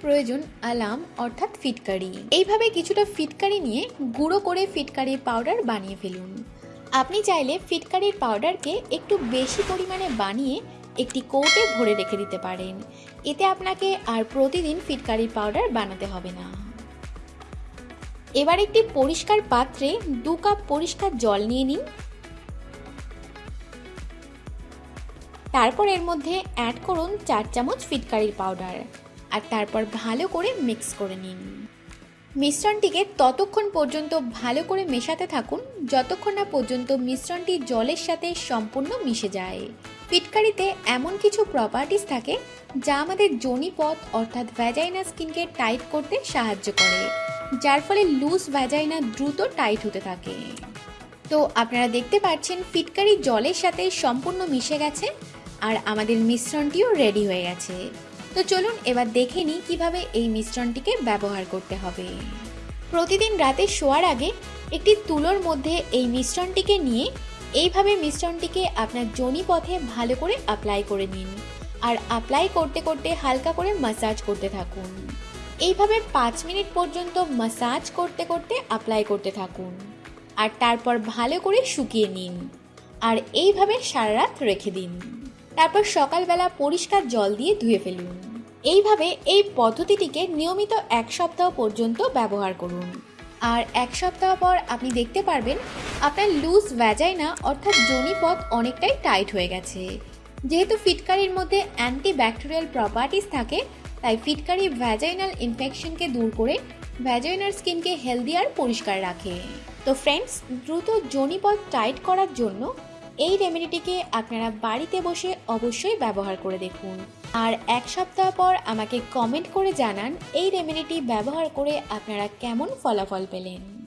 প্রয়োজন আলাম অর্থাৎ ফিটকারি। এইভাবে কিছুটা ফিটকারি নিয়ে গুঁড়ো করে ফিটকারির পাউডার বানিয়ে ফেলুন। আপনি চাইলে ফিটকারির পাউডারকে একটু বেশি পরিমাণে বানিয়ে একটি কৌটে ভরে রেখে দিতে পারেন। এতে আপনাকে আর প্রতিদিন ফিটকারির পাউডার বানাতে হবে না। এবার একটি পরিষ্কার পাত্রে দু কাপ পরিষ্কার জল নিয়ে নিন। তারপর এর মধ্যে অ্যাড করুন চার চামচ ফিটকারির পাউডার আর তারপর ভালো করে মিক্স করে নিন। মিশ্রণটিকে ততক্ষণ পর্যন্ত ভালো করে মেশাতে থাকুন, যতক্ষণ না পর্যন্ত মিশ্রণটি জলের সাথে সম্পূর্ণ মিশে যায়। ফিটকারিতে এমন কিছু প্রপার্টিস থাকে যা আমাদের জনিপথ অর্থাৎ ভ্যাজাইনা স্কিনকে টাইট করতে সাহায্য করে, যার ফলে লুজ ভ্যাজাইনা দ্রুত টাইট হতে থাকে। তো আপনারা দেখতে পাচ্ছেন ফিটকারি জলের সাথে সম্পূর্ণ মিশে গেছে আর আমাদের মিশ্রণটিও রেডি হয়ে গেছে। তো চলুন এবার দেখে নিই কীভাবে এই মিশ্রণটিকে ব্যবহার করতে হবে। প্রতিদিন রাতে শোয়ার আগে একটি তুলোর মধ্যে এই মিশ্রণটিকে নিয়ে এইভাবে মিশ্রণটিকে আপনার জনি পথে ভালো করে অ্যাপ্লাই করে নিন। আর অ্যাপ্লাই করতে করতে হালকা করে মাসাজ করতে থাকুন। এইভাবে পাঁচ মিনিট পর্যন্ত মাসাজ করতে করতে অ্যাপ্লাই করতে থাকুন। আর তারপর ভালো করে শুকিয়ে নিন। আর এইভাবে সারা রাত রেখে দিন। তারপর সকালবেলা পরিষ্কার জল দিয়ে ধুয়ে ফেলুন। এইভাবে এই পদ্ধতিটিকে নিয়মিত এক সপ্তাহ পর্যন্ত ব্যবহার করুন। আর এক সপ্তাহ পর আপনি দেখতে পারবেন, আপনার লুজ ভ্যাজাইনা অর্থাৎ জনিপথ অনেকটাই টাইট হয়ে গেছে। যেহেতু ফিটকারির মধ্যে অ্যান্টি ব্যাকটেরিয়াল প্রপার্টিস থাকে, তাই ফিটকারি ভ্যাজাইনাল ইনফেকশনকে দূর করে ভ্যাজাইনার স্কিনকে হেলদি আর পরিষ্কার রাখে। তো ফ্রেন্ডস দ্রুত জনিপথ টাইট করার জন্য এই রেমেডিটিকে আপনারা বাড়িতে বসে অবশ্যই ব্যবহার করে দেখুন। আর এক সপ্তাহ পর আমাকে কমেন্ট করে জানান এই রেমেডিটি ব্যবহার করে আপনারা কেমন ফলাফল পেলেন।